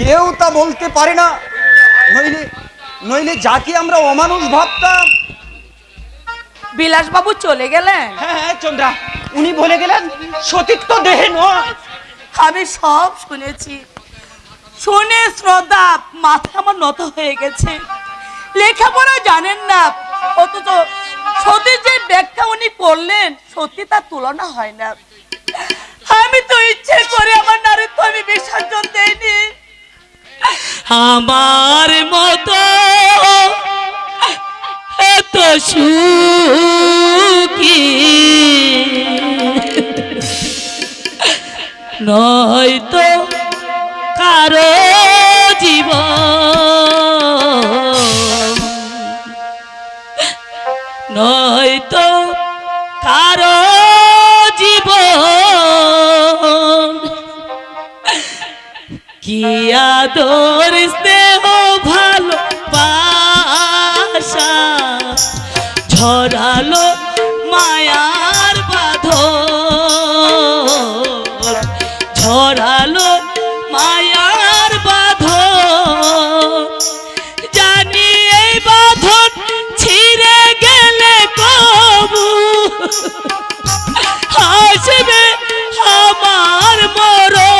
কেউ তা বলতে পারে না। নইলে নইলে যাকে আমরা অমানুষ ভাবতাম। বিলাসবাবু চলে গেলেন? হ্যাঁ হ্যাঁ চন্দ্রা উনি বলে গেলেন সতীত্ব দেহে নয়। আমি সব শুনেছি। শুনে শ্রদ্ধা মাথা আমার নত হয়ে গেছে। লেখাপড়া জানেন না অথচ সত্যি যে ব্যাখ্যা উনি করলেন সত্যি তার তুলনা হয় না। আমি তো ইচ্ছে করে আমার নারীত্ব আমি বিসর্জন দেইনি। আমার মতো এত সুখী। নয়তো কারও জীবন। নয়তো কি আদর স্নেহ ভালো বাসা ঝরালো মায়ার বাঁধন। ঝরালো মায়ার বাঁধন। জানি এই বাঁধন ছিঁড়ে গেলে কবু। আসবে আমার মরণ।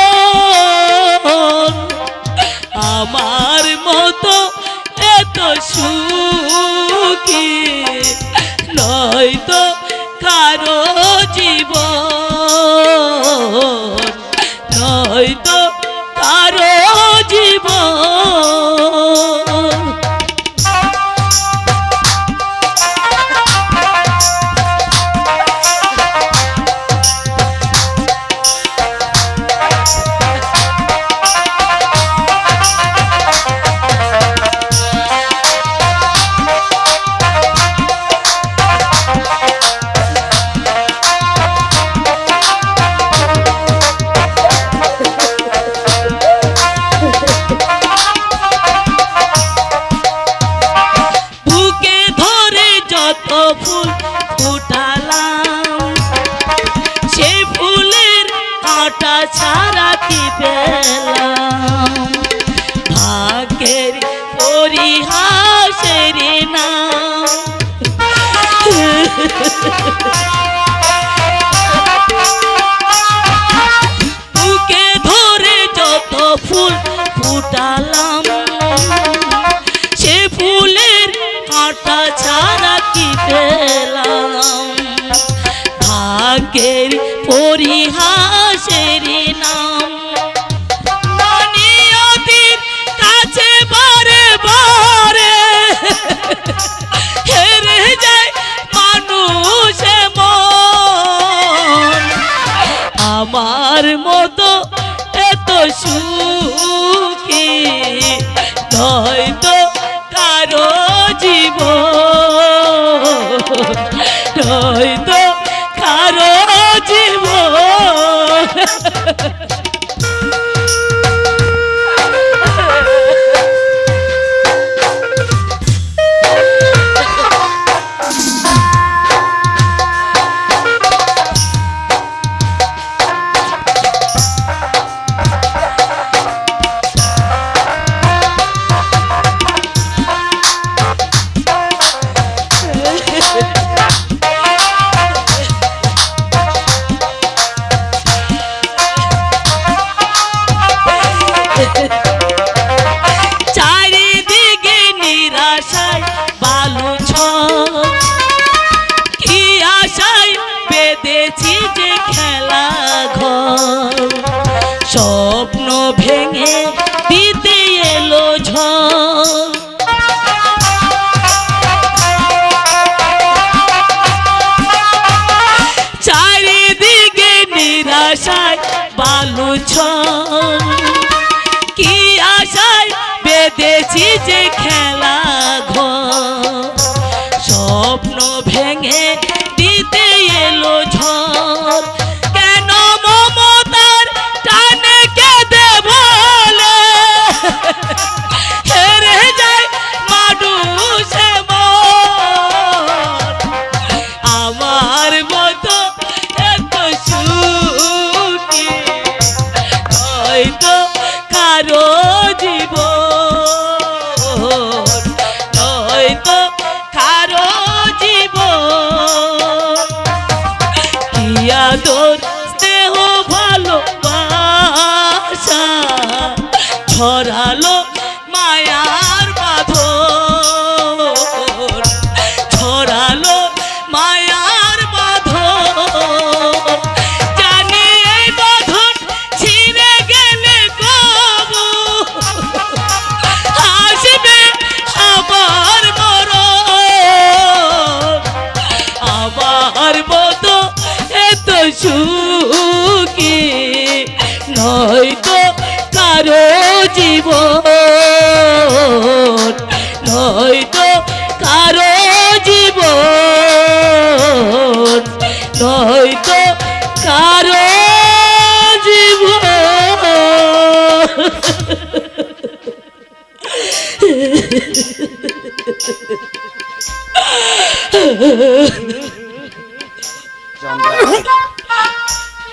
সুখী নয়তো কারও জীবন নয়তো কারও জীবন।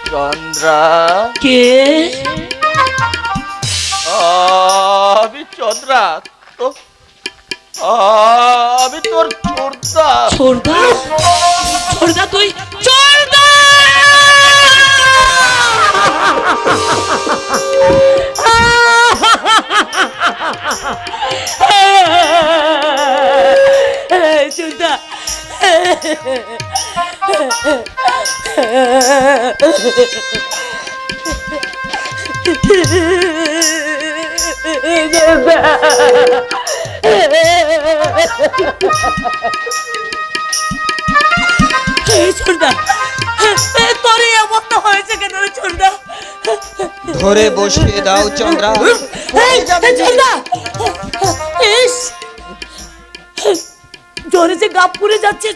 চন্দ্রা। কে? আমি চন্দ্রা তো আমি তোর ছোটদা। ছোড়দা ছোড়দা তুই? ছোড়দা ছোড়দা ছোড়দা তোর এই অবস্থা হয়েছে কেন রে ছোড়দা ধরে বসিয়ে দাও চন্দ্রা। এই, এই, ইস! জ্বরে যে গাপ পড়ে যাচ্ছে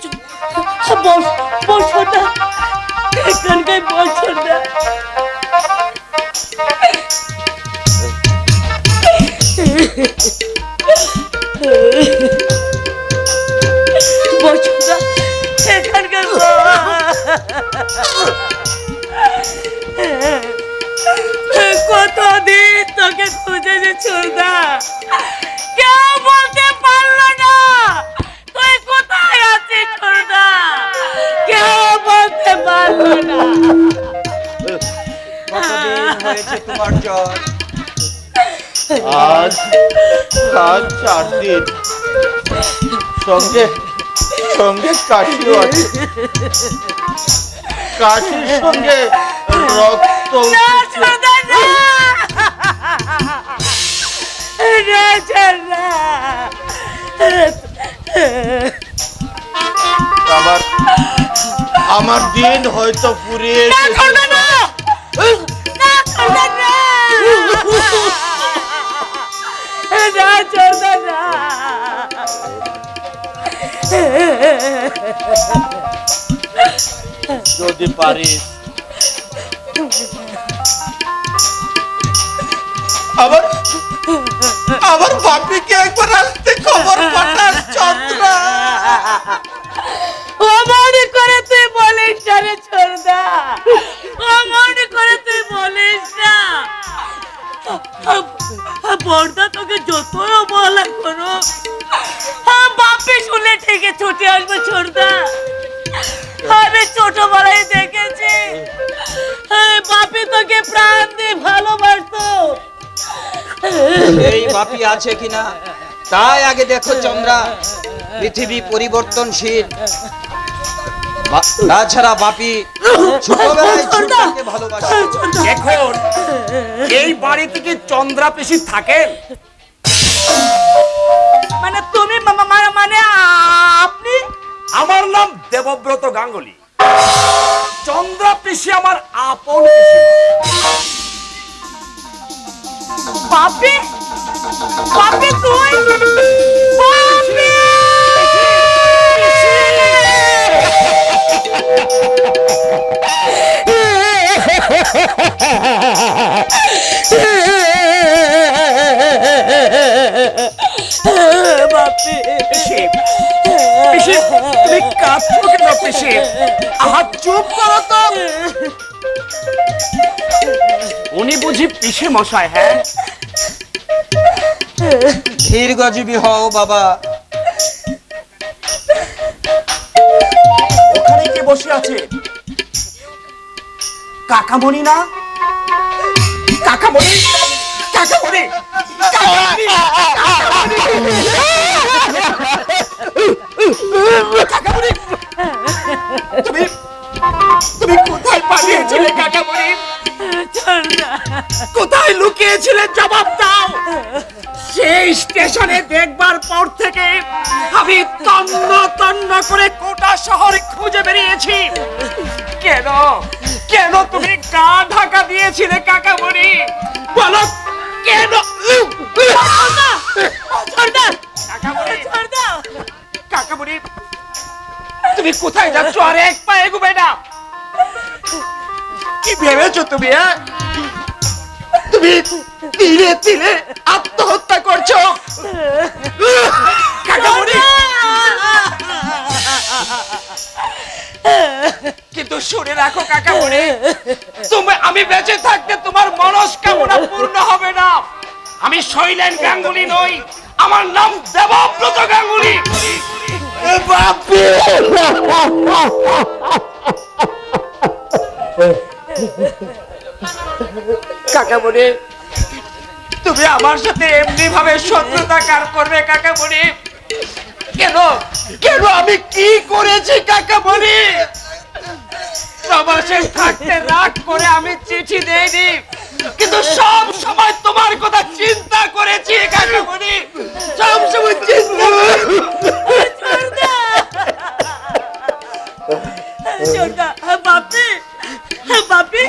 বস বস ছোড়দা এখানকার বস ছোড়দা বস ছোড়দা সঙ্গে সঙ্গে কাশিও আছে। কাশির সঙ্গে রক্ত আমার আমার দিন হয়তো ফুরিয়ে এসেছে। যদি পারিস। আবার আবার বাপিকে একবার আসতে খবর পাঠাস চন্দ্রা। ছুটে আসবে ছোড়দা আমি ছোটবেলায় দেখেছি। বাপি তোকে প্রাণ দিয়ে ভালোবাসতো। এই বাপি আছে কিনা? তাই আগে দেখো চন্দ্রা পৃথিবী পরিবর্তনশীল। তাছাড়া বাপি এখন এই বাড়িতে কি চন্দ্রা পিসি থাকেন? মানে তুমি মানে আমার নাম দেবব্রত গাঙ্গুলি। চন্দ্রা পিসি আমার আপন বাপি বাপি তুই বাপি। তুমি কাঁদছো কেন পিসি আহা চুপ করো তো উনি বুঝি পিসে মশাই হ্যাঁ দীর্ঘজীবী হও বাবা ওখানে কে বসে আছে কাকামণি না কাকামণি কাকামণি কাকামণি! কাকামণি! তুমি তুমি কোথায় পালিয়েছিলে কাকামণি কোথায় লুকিয়েছিলে জবাব দাও সেই স্টেশনে দেখবার পর থেকে আমি তন্ন তন্ন করে কোটা শহর খুঁজে বেরিয়েছি। কেন? কেন তুমি গা ঢাকা দিয়েছিলে কাকামণি বলো কেন? কাকামণি কাকামণি তুমি কোথায় যাচ্ছ? আর এক পা এগুবে না। কি ভেবেছো তুমি হ্যাঁ? তুমি ধীরে ধীরে আত্মহত্যা করছ। কাকামণি কিন্তু শুনে রাখো কাকামণি তুমি আমি বেঁচে থাকতে তোমার মনস্কামনা পূর্ণ হবে না। আমি শৈলেন গাঙ্গুলি নই। আমার নাম দেবব্রত গাঙ্গুলি। কাকামণি। তুমি আমার সাথে এমনি ভাবে শত্রুতা কার করবে কাকামণি। কেন? কেন আমি কি করেছি কাকামণি? প্রবাসে থাকতে রাগ করে আমি চিঠি দেইনি। কিন্তু সব সময় তোমার কথা চিন্তা করেছি কাকামণি সব সময় চিন্তা বাপি বাপি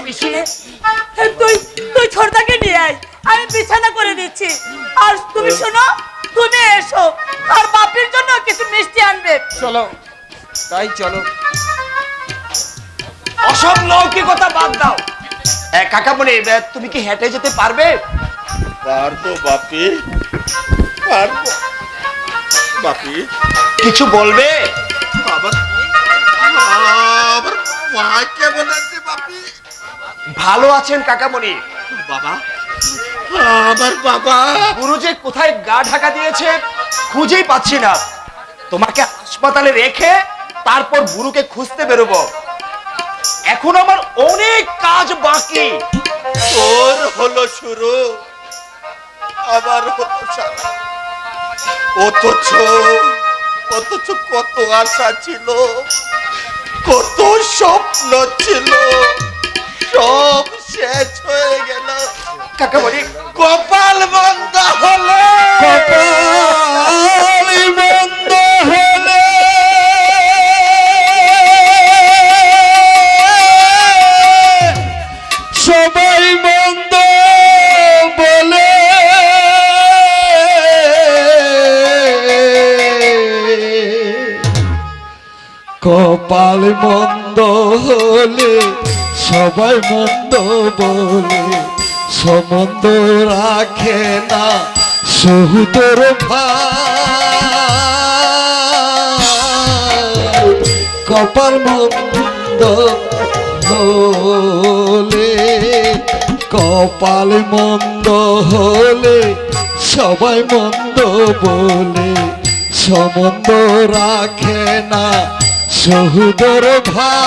তুই তুই ছোটদাকে নিয়ে আয়। আমি বিছানা করে দিচ্ছি। আর তুমি শোনো তুমি এসো। আর বাপির জন্য কিছু মিষ্টি আনবে। চলো তাই চলো। অসব লৌকিকতা বাদ দাও। কাকামণি তুমি কি হেঁটে যেতে পারবে? পারব বাপি। পারব। বাপি। কিছু বলবে? আবার আবার মা কেমন আছে বাপি? ভালো আছেন কাকামণি। বাবা আমার বাবা। গুরু যে কোথায় গা ঢাকা দিয়েছে খুঁজেই পাচ্ছি না। তোমাকে হাসপাতালে রেখে তারপর গুরুকে খুঁজতে বেরোবো। এখন আমার অনেক কাজ বাকি। তোর হলো শুরু আবার হলো সারা অথচ অথচ কত আশা ছিল কত স্বপ্ন ছিল সব শেষ হয়ে গেল। কাকা বলি কপাল বন্ধ। সবাই মন্দ বলে সম্বন্ধ রাখে না সহুতর ভাই। কপাল মন্দ হলে, কপাল মন্দ হলে, সবাই মন্দ বলে সম্বন্ধ রাখে না সহুদর ভাই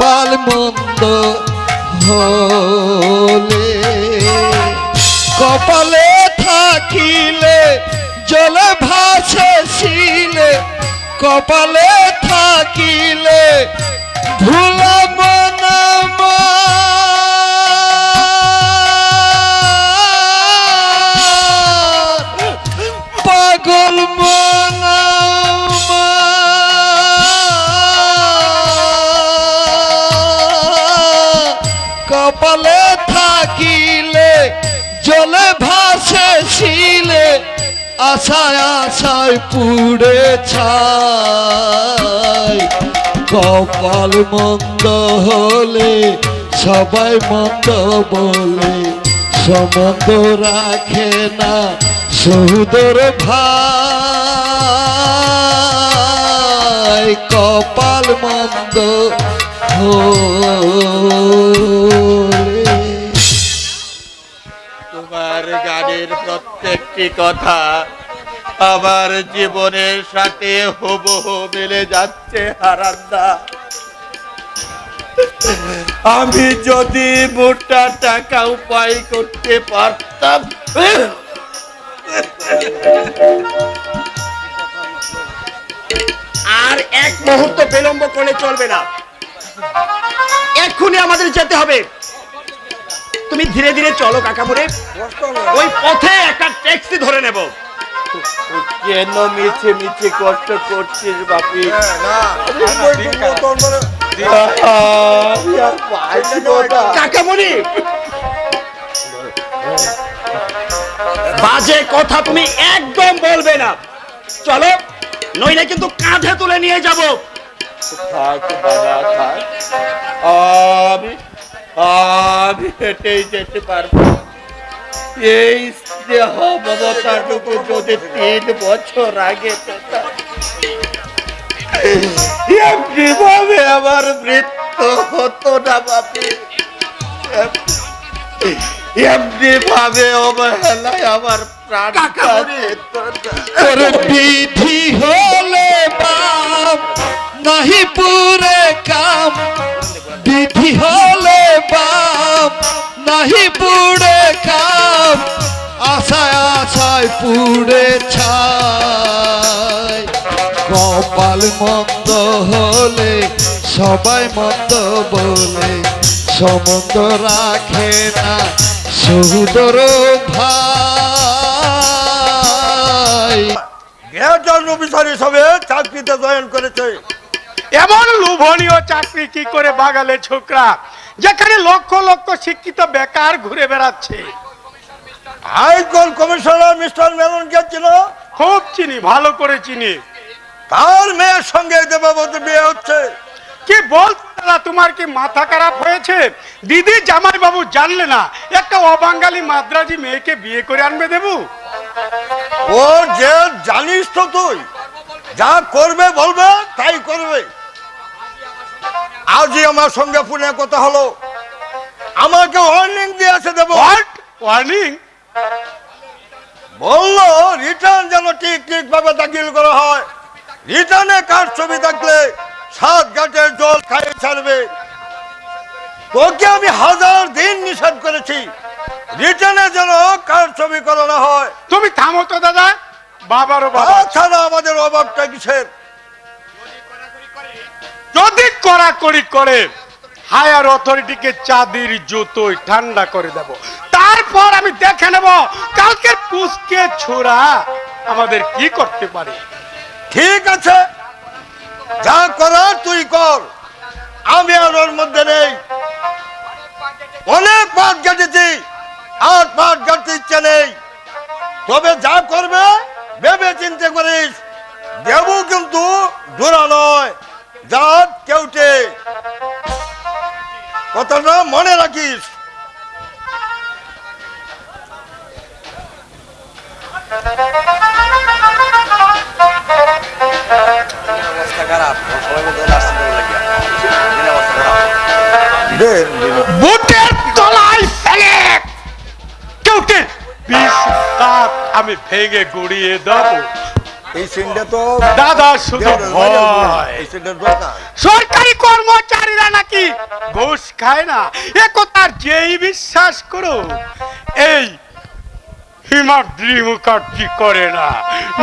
পাল মন্দ হলে কপালে থাকিলে জলে ভাসে শিলে কপালে থাকিলে ভুলাব আশায় আশায় পুড়ে ছায় কপাল মন্দ হলে, সবাই মন্দ বলে। সম্বন্ধ রাখে না সহুদর ভাই। কপাল মন্দ হলে। প্রত্যেকটি কথা আমার জীবনের সাথে হুবহু মিলে যাচ্ছে, হারান্দা। আমি যদি মোটা টাকা উপায় করতে পারতাম, আর এক মুহূর্ত বিলম্ব করলে চলবে না। এক্ষুনি আমাদের যেতে হবে। তুমি ধীরে ধীরে চলো কাকামুরে ওই পথে একটা ট্যাক্সি ধরে নেব। কেন মিছে মিছে কষ্ট করছিস বাপি। কাকামুনি বাজে কথা তুমি একদম বলবে না। চলো নইলে কিন্তু কাঁধে তুলে নিয়ে যাব। থাক বাবা থাক। আমি আমি হেঁটেই যেতে পারব। এই স্নেহ মমতাটুকু যদি তিন বছর আগে এমনিভাবে আমার মৃত্যু হতো না বাপি। এমনি ভাবে অবহেলায় আমার প্রাণ বিধি হলে বাপ নাহি পুরে কাম, বিধি হলে বাপ নাহি পুরে কাম, আশায় আশায় পুড়ে ছাই। কপাল মন্দ হলে, সবাই মন্দ বলে সম্বন্ধ রাখে না সহুদর ভাই। গ্রেটার অফিসার হিসাবে চাকরিতে জয়েন করেছে। এমন লোভনীয় চাকরি কি করে বাগালে ছোকরা? যেখানে লক্ষ লক্ষ শিক্ষিত বেকার ঘুরে বেড়াচ্ছে। হাইকোর্ট কমিশনার মিস্টার মেননকে ছিল খুব চিনি ভালো করে চিনি। তার মেয়ের সঙ্গে দেবাবতী বিয়ে হচ্ছে। কি বলছো দাদা? তোমার কি মাথা খারাপ হয়েছে? দিদি জামাই বাবু জানলে না একটা অবাঙ্গালি মাদ্রাজি মেয়েকে বিয়ে করে আনবে দেবু। ও যে জানিস তো তুই যা করবে বলবে তাই করবে। আজই আমার সঙ্গে ফোনে কথা হলো। আমাকে ওয়ার্নিং দিয়েছে দেবো। ওয়ার্নিং বলল রিটার্ন যেন ঠিক ঠিক ভাবে দাখিল করা হয়। রিটার্নে কার ছবি থাকলে? সাত ঘাটের জল খাইয়ে ছাড়বে। তোকে আমি হাজার দিন নিষেধ করেছি। রিটার্নে যেন কার ছবি করানো হয়। তুমি থামো তো দাদা। বাবারও বাবা। তাছাড়া আমাদের অভাবটা কিসের? যদি কড়াকড়ি করে হায়ার অথরিটিকে চাঁদির জুতোই ঠান্ডা করে দেব। তারপর আমি দেখে নেব কালকে পুষকে ছোড়া আমাদের কি করতে পারে। ঠিক আছে। যা করার তুই কর। আমি আর ওর মধ্যে নেই। অনেক পাট কেটেছি আর পাট কাটতে ইচ্ছে নেই। তবে যা করবে, ভেবে চিন্তে করিস। দেবু কিন্তু দূরা নয় জাত কেউটে। কথাটা মনে রাখিস। বুটের তলায় ফেলে। কেউটে বিষ দাঁত আমি ভেঙে গুড়িয়ে দেবো। এই সিনটা তো দাদা শুধু ভয়। এই সিনটার দরকার। সরকারি কর্মচারীরা নাকি ঘুষ খায় না? এ কথার যেই বিশ্বাস করো এই হিমাদ্রি মুখার্জি করে না?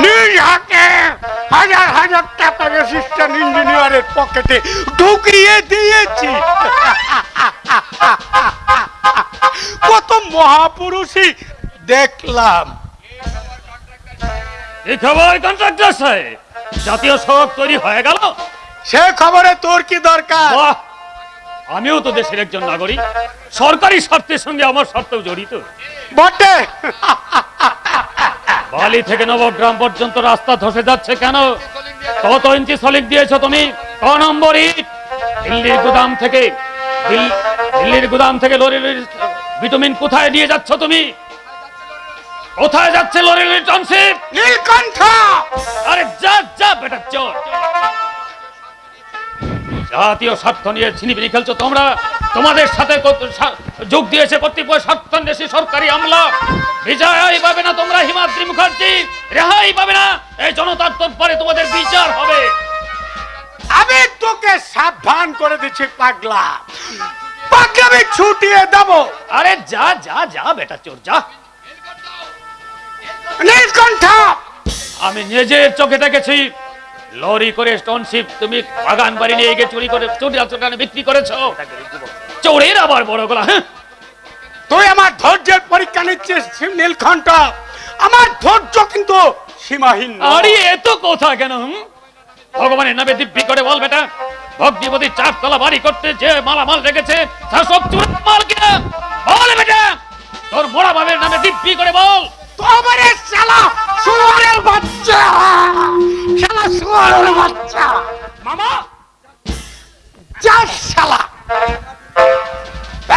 নিজ হাতে। হাজার হাজার টাকা রেজিস্ট্রান ইঞ্জিনিয়ারের পকেটে ঢুকিয়ে দিয়েছি। কত মহাপুরুষই দেখলাম। এই খবর কন্ট্রাক্টর সাহেব জাতীয় সড়ক তৈরি হয়ে গেল? সে খবরে তোর কি দরকার? আমিও তো দেশের একজন নাগরিক। সরকারি স্বার্থের সঙ্গে আমার স্বার্থও জড়িত। বটে! বালি থেকে নবগ্রাম পর্যন্ত রাস্তা ধসে যাচ্ছে কেন? কত ইঞ্চি সলিড দিয়েছ তুমি? ক নম্বর ইট? দিল্লির গুদাম থেকে দিল- দিল্লির গুদাম থেকে লরির ভিটামিন কোথায় নিয়ে যাচ্ছ তুমি? কোথায় যাচ্ছে লরির টনশিপ নীলকণ্ঠ! আরে যা যা বেটা চোর জাতীয় স্বার্থ নিয়ে ছিনিবিনি খেলছো তোমরা? তোমাদের সাথে যোগ দিয়েছে কর্তৃপক্ষ সত্যান্বেষী সরকারি আমলা। বিজয় পাবে না তোমরা হিমাদ্রি মুখার্জি। রেহাই পাবে না। এই জনতার তোরপরে তোমাদের বিচার হবে। আমি তোকে সাবধান করে দিচ্ছি পাগলা। পাগলামি ছুটিয়ে দেব। আরে যা যা যা বেটা চোর যা। নীলকণ্ঠ! আমি নিজের চোখে দেখেছি। লরি করে স্টোনশিপ তুমি বাগান বাড়ি নিয়ে গিয়ে চুরি করে চুরি চোরানে বিক্রি করেছ। চোরের আবার বড় গলা হ্যাঁ? তুই আমার ধৈর্যের পরীক্ষা নিচ্ছিস নীলকণ্ঠ। আমার ধৈর্য কিন্তু সীমাহীন। আরে এত কথা কেন? ভগবানের নামে দিব্যি করে বল বেটা। ভক্তিপতি চারতলা বাড়ি করতে যে মালামাল রেখেছে তা সব চুরের মাল কিনা? বল বেটা তোর মোড়া বাবের নামে দিব্যি করে বল। তোমারে শালা শুয়ারের বাচ্চা! শালা শুয়ারের বাচ্চা। মামা! যা শালা।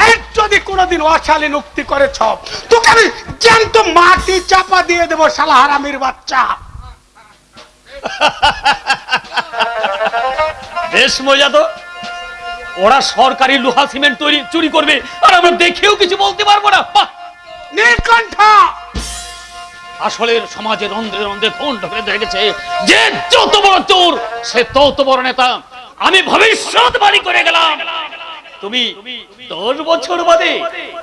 এই যদি কোনোদিন অশালী নুক্তি করেছ তোকে আমি জ্যান্ত মাটি চাপা দিয়ে দেবো শালা হারামির বাচ্চা। বেশ মজা তো। ওরা সরকারি লোহা সিমেন্ট তৈরি চুরি করবে আর আমরা দেখেও কিছু বলতে পারব না। বাহ! আসলে সমাজের রন্ধ্রে রন্ধ্রে খুন ঢুকে দেখেছে যে যত বড় চোর সে তত বড় নেতা। আমি ভবিষ্যৎ বাড়ি করে গেলাম। তুমি দশ বছর বাদে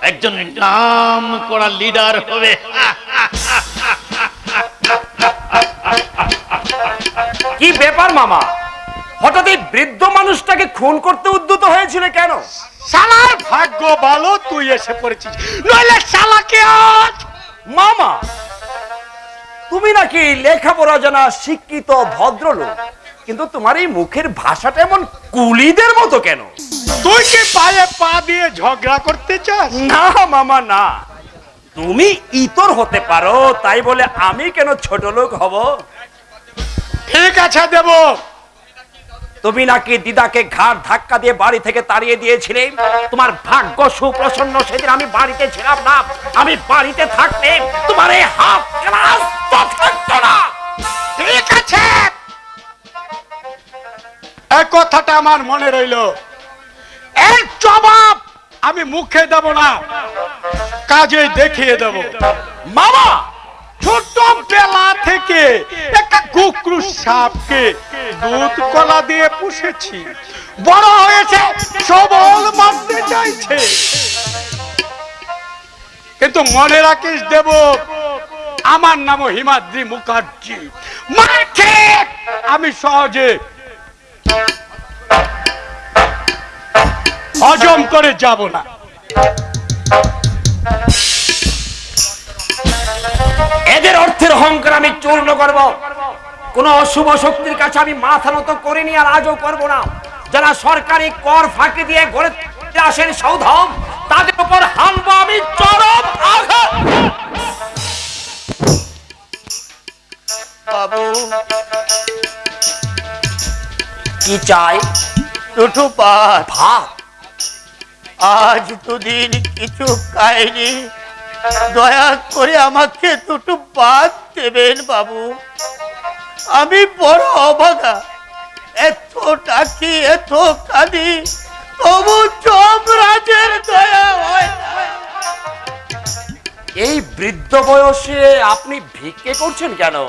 একজন নাম করা লিডার হবে। কি ব্যাপার মামা? হঠাৎ এই বৃদ্ধ মানুষটাকে খুন করতে উদ্যত হয়েছিল কেন? শালার ভাগ্য ভালো তুই এসে পড়েছিস। নইলে শালাকে আজ মামা তুমি নাকি লেখাপড়া জানা শিক্ষিত ভদ্রলোক? কিন্তু তোমার এই মুখের ভাষাটা এমন কুলিদের মতো কেন? তুই কি পায়ে পা দিয়ে ঝগড়া করতে চাস? না মামা না। তুমি ইতর হতে পারো তাই বলে আমি কেন ছোট লোক হব? ঠিক আছে দেব। তুমি নাকি দিদাকে ঘাট ধাক্কা দিয়ে বাড়ি থেকে তাড়িয়ে দিয়েছিলে? তোমার ভাগ্য সুপ্রসন্ন সেদিন আমি বাড়িতে ছিলাম না। আমি বাড়িতে থাকতে তোমার এই হাফ ক্লাস থাকতো না? ঠিক আছে। এই কথাটা আমার মনে রইল। এর জবাব আমি মুখে দেব না কাজে দেখিয়ে দেব। মামা! ছোট বেলা থেকে একটা কুকুর সাপকে দুধ কলা দিয়ে পুষেছি। বড় হয়েছে, সবল মারতে চাইছে। কিন্তু মনে রাখিস দেব, আমার নাম হিমাদ্রি মুখার্জি। মাকে আমি সহজে হজম করে যাব না। এদের অর্থের অহংকার আমি চূর্ণ করব। কোন অশুভ শক্তির কাছে আমি মাথা নত করিনি আর আজও করব না। যারা সরকারি কর ফাঁকি দিয়ে গড়ে তুলতে আসেন সৌধম তাদের উপর হানবো আমি চরম আঘাত। বাবু কি চাই? দুটো ভাত। আজ দুদিন কিছু খাইনি। দয়া করে আমাকে দুটো পাত দেবেন বাবু। আমি বড় অবাগা। এত ডাকি এত কাঁদি তবু যমরাজের দয়া হয় এই বৃদ্ধ বয়সে আপনি ভিক্ষে করছেন কেন?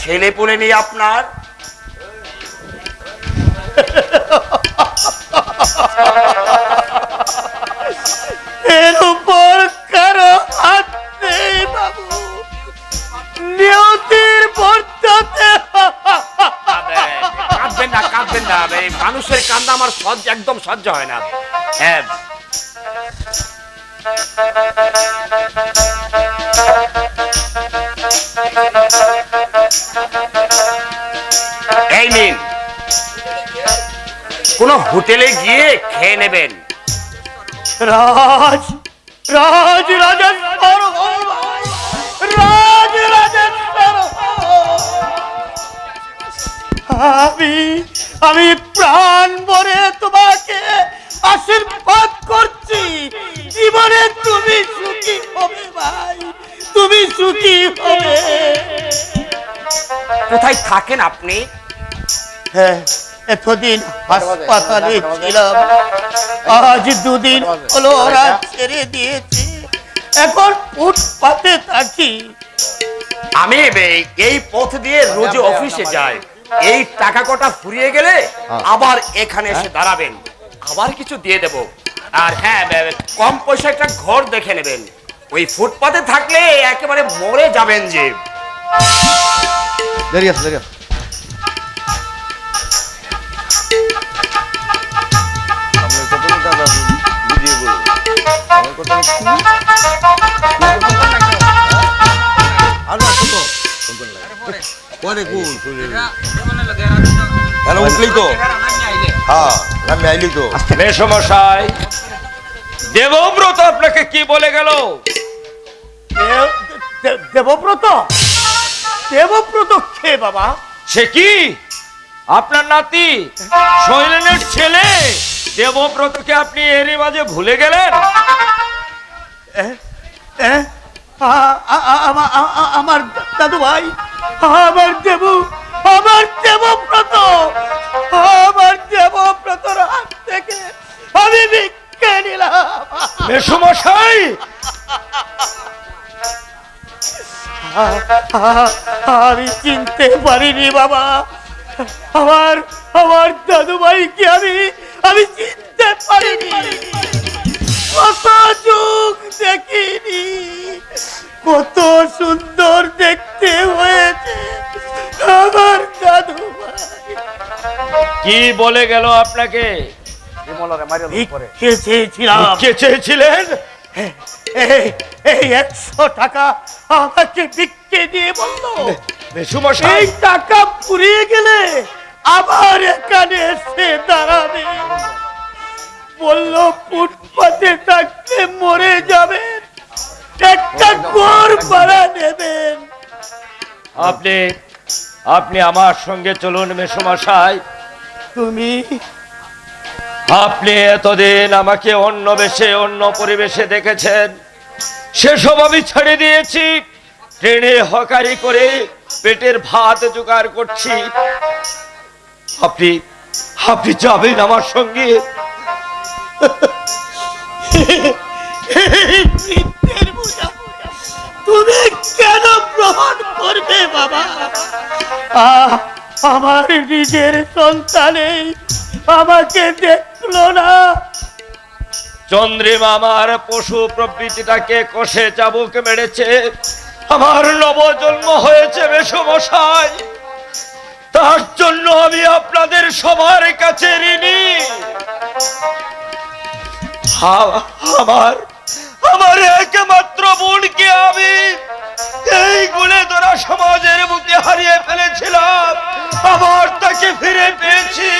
ছেলে পুলে নেই আপনার? আমার সহ্য একদম সহ্য হয় না। হ্যাঁ। এই নিন। কোন হোটেলে গিয়ে খেয়ে নেবেন। রাজ রাজ রাজেশ্বর রাজ রাজেশ্বর আমি আমি প্রাণ তোমাকে আশীর্বাদ করছি। জীবনে তুমি সুখী হবে ভাই তুমি সুখী হবে। কোথায় থাকেন আপনি? হ্যাঁ এতদিন হাসপাতালে ছিলাম। আজ দুদিন হলো ওরা ছেড়ে দিয়েছে। এখন ফুটপাতে থাকি। আমি বে- এই পথ দিয়ে রোজ অফিসে যাই। এই টাকা কটা ফুরিয়ে গেলে আবার এখানে এসে দাঁড়াবেন। আবার কিছু দিয়ে দেব। আর হ্যাঁ কম পয়সা একটা ঘর দেখে নেবেন। ওই ফুটপাতে থাকলে একেবারে মরে যাবেন যে। দেরি আছে আছে। বলব আমার কথা আর না পরে। কোন কেন উঠলি তো? হ্যাঁ আমি আইলি তো। মেসমশাই দেবব্রত আপনাকে কি বলে গেল? দে- দেবব্রত? দেবব্রত কে বাবা? সে কি? আপনার নাতি শৈলেনের ছেলে? দেবব্রতকে আপনি এরই মাঝে ভুলে গেলেন? আমার দাদু ভাই আমার দেব আমার দেবব্রত আমার দেবব্রতর হাত থেকে আমি ভিক্ষে নিলাম। মেসমশাই আমি চিনতে পারিনি বাবা। আমার আমার দাদু ভাইকে আমি আমি চিনতে পারিনি। কত যুগ দেখিনি। কত সুন্দর দেখতে হয়েছে। আমার দাদু কি বলে গেল আপনাকে? চেয়েছিলেন? এই একশো টাকা আমাকে ভিক্ষে দিয়ে বলল। এই টাকা ফুরিয়ে গেলে আবার এখানে এসে দাঁড়াবে। বলল ফুটপাতে থাকতে মরে যাবেন একটা ঘর ভাড়া নেবেন আপনি আপনি আমার সঙ্গে চলুন মেসমশাই। তুমি আপনি এতদিন আমাকে অন্য বেশে অন্য পরিবেশে দেখেছেন। সেসব আমি ছেড়ে দিয়েছি। ট্রেনে হকারি করে পেটের ভাত জোগাড় করছি। আপনি আপনি যাবেন আমার সঙ্গে। তুমি কেন গ্রহণ করবে, বাবা? আমার নিজের সন্তানে আমাকে দেখল না। চন্দ্রিমা, আমার পশু প্রবৃতিটাকে কষে চাবুক মেরেছে। আমার নবজন্ম হয়েছে বেশমশাই। তার জন্য আমি আপনাদের সবার কাছে ঋণী। আমার আমার একমাত্র বোনকে আমি এই গুলে ধরা সমাজের বুকে হারিয়ে ফেলেছিলাম। আবার তাকে ফিরে পেয়েছি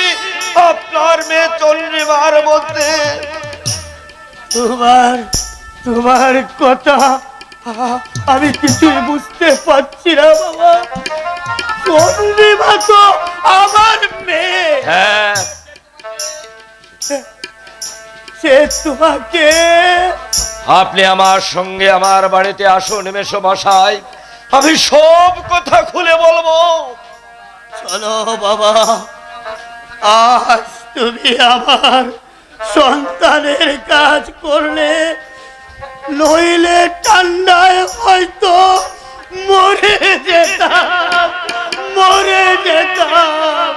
আপনার মেয়ে চন্দ্রিমার মধ্যে। তোমার তোমার কথা আমি কিছুই বুঝতে পারছি না, বাবা। চন্দ্রিমা তো আমার মেয়ে। হ্যাঁ। সে তোমাকে। আপনি আমার সঙ্গে আমার বাড়িতে আসো মেশো মশাই। আমি সব কথা খুলে বলব। চলো বাবা আজ তুমি আমার সন্তানের কাজ করলে নইলে ঠান্ডায় হয়তো মরে যেতাম মরে যেতাম।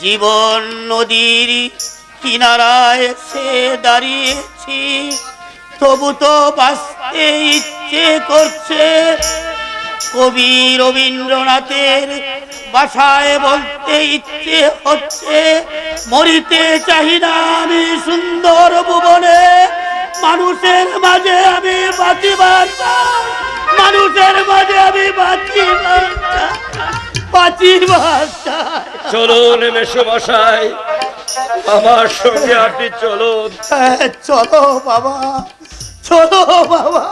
জীবন নদীর কিনারায় এসে দাঁড়িয়েছি তবু তো বাঁচতে ইচ্ছে করছে কবি রবীন্দ্রনাথের বাসায় বলতে ইচ্ছে হচ্ছে, মরিতে না আমি সুন্দর ভুবনে মানুষের মাঝে আমি বাঁচিবার। মানুষের মাঝে আমি বাঁচিবার। বাঁচিবার। চলুন মেশো মশাই আমার সঙ্গে আপনি চলুন। হ্যাঁ, চলো বাবা চলো বাবা।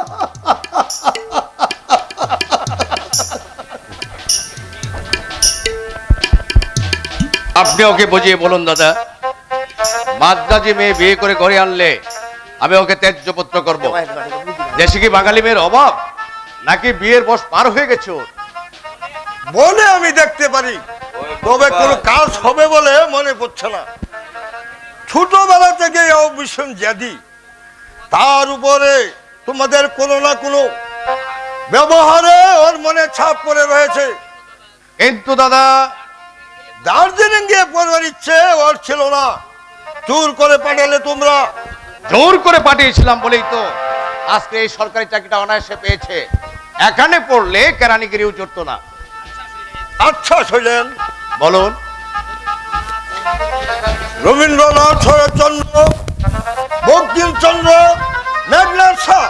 আপনি ওকে বুঝিয়ে বলুন দাদা। মাদ্রাজি মেয়ে বিয়ে করে ঘরে আনলে আমি ওকে ত্যায্যপত্র করব। দেশে কি বাঙালি মেয়ের অভাব? নাকি বিয়ের বয়স পার হয়ে গেছে ওর? বলে আমি দেখতে পারি তবে কোনো কাজ হবে বলে মনে পড়ছে না। ছোটবেলা থেকে ভীষণ জ্যাদি তার উপরে তোমাদের কোনো না কোনো ব্যবহারে ওর মনে ছাপ পড়ে রয়েছে। কিন্তু দাদা দার্জিলিং গিয়ে পড়বার ইচ্ছে ওর ছিল না। চুর করে পাঠালে তোমরা। জোর করে পাঠিয়েছিলাম বলেই তো আজকে এই সরকারি চাকরিটা অনায়াসে পেয়েছে। এখানে পড়লে কেরানিগিরিও চড়তো না। আচ্ছা শৈলেন। বলুন। রবীন্দ্রনাথ শরৎচন্দ্র বঙ্কিমচন্দ্র মেঘনাথ শাহ।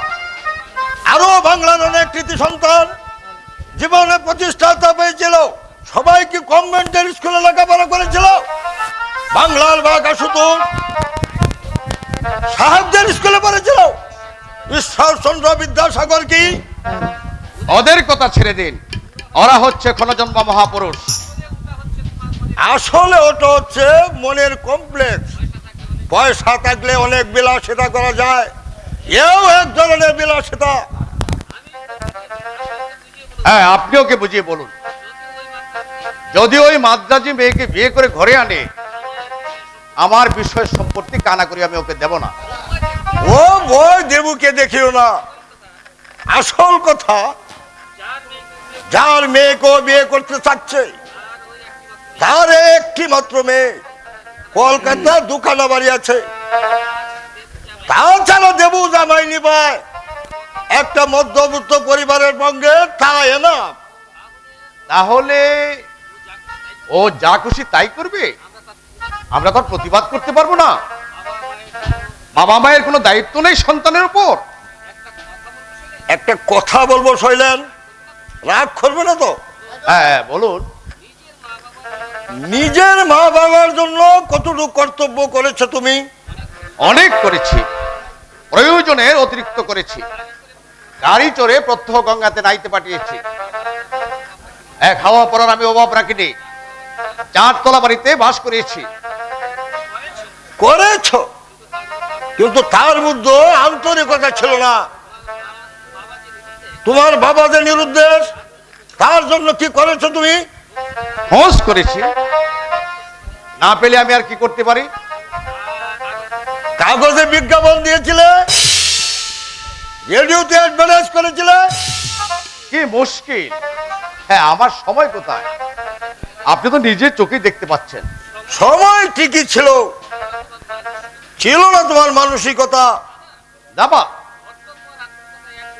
আরও বাংলার অনেক কৃতি সন্তান জীবনে প্রতিষ্ঠাতা পেয়েছিল সবাই কি কনভেন্টের স্কুলে লেখাপড়া করেছিল। বাংলার বাঘা শুধু সাহেবদের স্কুলে পড়েছিল। ঈশ্বরচন্দ্র বিদ্যাসাগর কি? ওদের কথা ছেড়ে দিন। ওরা হচ্ছে ক্ষণজন্ম মহাপুরুষ। আসলে ওটা হচ্ছে মনের কমপ্লেক্স পয়সা থাকলে অনেক বিলাসিতা করা যায়। এও এক ধরনের বিলাসিতা। হ্যাঁ আপনি ওকে বুঝিয়ে বলুন। যদি ওই মাদ্রাজি মেয়েকে বিয়ে করে ঘরে আনে আমার বিষয় সম্পত্তি কানা করি আমি ওকে দেব না। ও বই দেবুকে দেখিও না। আসল কথা যার মেয়েকে বিয়ে করতে চাচ্ছে তার একটি মাত্র মেয়ে কলকাতার দুখানা বাড়ি আছে। তাছাড়া দেবু জামাই নিবায়। একটা মধ্যবিত্ত পরিবারের সঙ্গে তাই না। তাহলে ও যা খুশি তাই করবে? আমরা তো আর প্রতিবাদ করতে পারব না। বাবা মায়ের কোনো দায়িত্ব নেই সন্তানের উপর। একটা কথা বলব শৈলেন। রাগ করবে না তো? হ্যাঁ বলুন। নিজের মা বাবার জন্য কতটুকু কর্তব্য করেছ তুমি? অনেক করেছি। প্রয়োজনের অতিরিক্ত করেছি। গাড়ি চড়ে প্রত্যহ গঙ্গাতে নাইতে পাঠিয়েছি। এক হাওয়া পড়ার আমি অভাব রাখিনি। চারতলা বাড়িতে বাস করিয়েছি করেছ? কিন্তু তার মধ্যে আন্তরিকতা ছিল না। তোমার বাবা যে নিরুদ্দেশ তার জন্য কি করেছ তুমি? হোস করেছি। না পেলে আমি আর কি করতে পারি? কাগজে বিজ্ঞাপন দিয়েছিলে? রেডিওতে অ্যাডভার্টাইজ করেছিলে? কি মুশকিল। হ্যাঁ আমার সময় কোথায়? আপনি তো নিজের চোখেই দেখতে পাচ্ছেন। সময় ঠিকই ছিল। ছিল না তোমার মানসিকতা। দাবা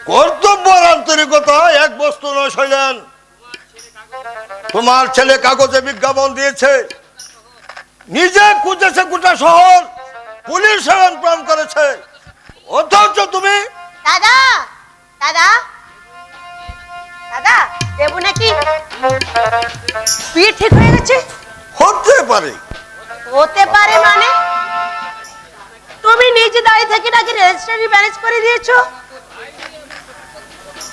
কর্তব্য আন্তরিকতা এক বস্তু নয় শৈলেন তোমার ছেলে কাগজে বিজ্ঞাপন দিয়েছে। নিজে খুঁজেছে গোটা শহর। পুলিশ প্রাণ করেছে। অথচ তুমি দাদা দাদা দাদা দেবু নাকি বিয়ে ঠিক হয়ে গেছে? হতে পারে। হতে পারে মানে? তুমি নিজে দাঁড়িয়ে থেকে নাকি রেজিস্ট্রারি ম্যানেজ করে দিয়েছ?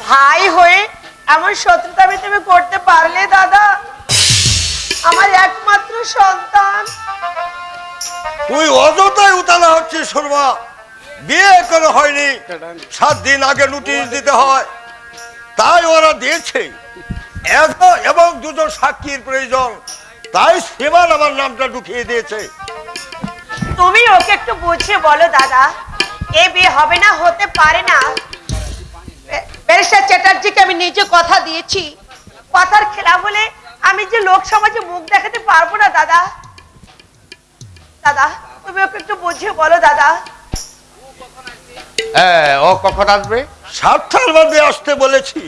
ভাই হয়ে এমন শত্রুতা আমি তুমি করতে পারলে দাদা। আমার একমাত্র সন্তান। তুই অযথাই উতালা হচ্ছিস শর্মা বিয়ে করে হয়নি। সাত দিন আগে নোটিশ দিতে হয়। তাই ওরা দিয়েছে। এত- এবং দুজন সাক্ষীর প্রয়োজন। তাই সীমান আমার নামটা ঢুকিয়ে দিয়েছে। তুমি ওকে একটু বুঝিয়ে বলো দাদা। এ বিয়ে হবে না হতে পারে না। ব্যারিস্টার চ্যাটার্জিকে আমি নিজে কথা দিয়েছি। কথার খেলা বলে আমি যে লোক সমাজে মুখ দেখাতে পারব না দাদা। দাদা তুমি ওকে একটু বুঝিয়ে বলো দাদা। হ্যাঁ ও কখন আসবে? সাতটার মধ্যে আসতে বলেছি।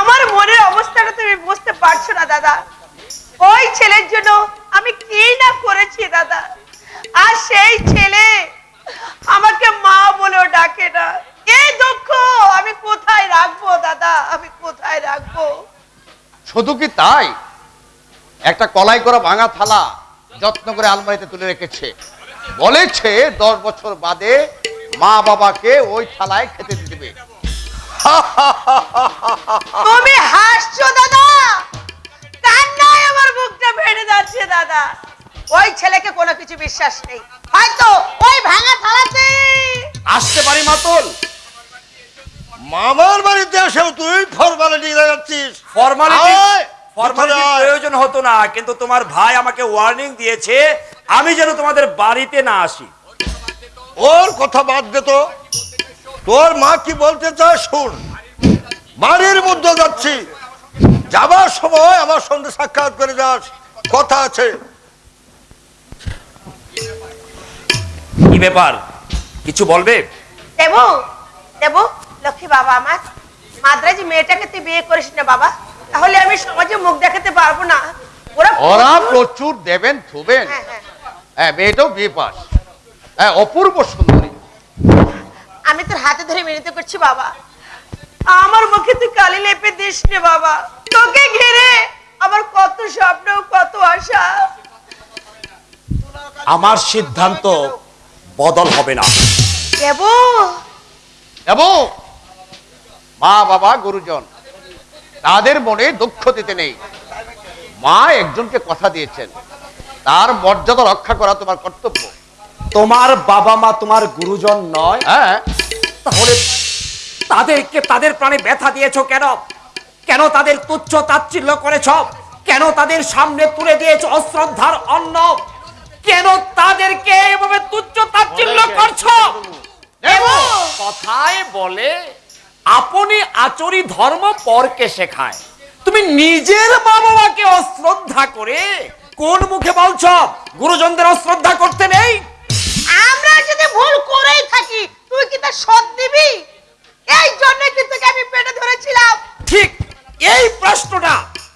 আমার মনের অবস্থাটা তুমি বুঝতে পারছ না দাদা। ওই ছেলের জন্য আমি কি না করেছি দাদা? আর সেই ছেলে আমাকে মা বলেও ডাকে না। এই দুঃখ? আমি কোথায় রাখব দাদা? আমি কোথায় রাখব? শুধু কি তাই? একটা কলাই করা ভাঙা থালা যত্ন করে আলমারিতে তুলে রেখেছে। বলেছে দশ বছর বাদে মা বাবাকে ওই থালায় খেতে দিবে তুমি হাসছো দাদা? কান্নায় আমার বুকটা ফেটে যাচ্ছে দাদা। ওই ছেলেকে কোনো কিছু বিশ্বাস নেই। হয়তো ওই ভাঙা থালাতে আসতে পারি মাতল। মামার বাড়িতে এসেও তুই ফরমালিটি দেখাচ্ছিস ফর্মালিটি আয়, ফরমালিটির কোথায়? প্রয়োজন হতো না কিন্তু তোমার ভাই আমাকে ওয়ার্নিং দিয়েছে আমি যেন তোমাদের বাড়িতে না আসি। ওর কথা বাদ দে তো। তোর মা কি বলতে চায় শুন। বাড়ির মধ্যে যাচ্ছি। যাবার সময় আমার সঙ্গে সাক্ষাৎ করে যাস। কথা আছে। কি ব্যাপার? কিছু বলবে? দেবু দেবু। লক্ষ্মী বাবা আমার। মাদ্রাজি মেয়েটাকে তুই বিয়ে করিস না বাবা। তাহলে আমি সমাজে মুখ দেখাতে পারব না। ওরা ওরা প্রচুর দেবেন থুবেন হ্যাঁ, হ্যাঁ। হ্যাঁ মেয়েটাও বিয়ে পাস। হ্যাঁ অপূর্ব সুন্দরী। আমি তোর হাতে ধরে মিলিত করছি বাবা। আমার মুখে তুই কালি লেপে দিস নে বাবা। তোকে ঘিরে আমার কত স্বপ্ন কত আশা। আমার সিদ্ধান্ত বদল হবে না। দেবু। এবং মা বাবা গুরুজন। তাদের মনে দুঃখ দিতে নেই। মা একজনকে কথা দিয়েছেন তার মর্যাদা রক্ষা করা তোমার কর্তব্য। তোমার বাবা মা তোমার গুরুজন নয়? হ্যাঁ। তাহলে তাদেরকে তাদের প্রাণে ব্যথা দিয়েছ কেন? কেন তাদের তুচ্ছ তাচ্ছিল্য করেছ? কেন তাদের সামনে তুলে দিয়েছ অশ্রদ্ধার অন্ন? কেন তাদেরকে এভাবে তুচ্ছ তাচ্ছিল্য করছ? কথায় বলে আপনি আচরি ধর্ম পরকে শেখায়। তুমি নিজের মা বাবাকে অশ্রদ্ধা করে কোন মুখে বলছ গুরুজনদের অশ্রদ্ধা করতে নেই? আমরা যদি ভুল করেই থাকি তুই কি তার শোধ দিবি? এই জন্য কি তোকে আমি পেটে ধরেছিলাম? ঠিক এই প্রশ্নটা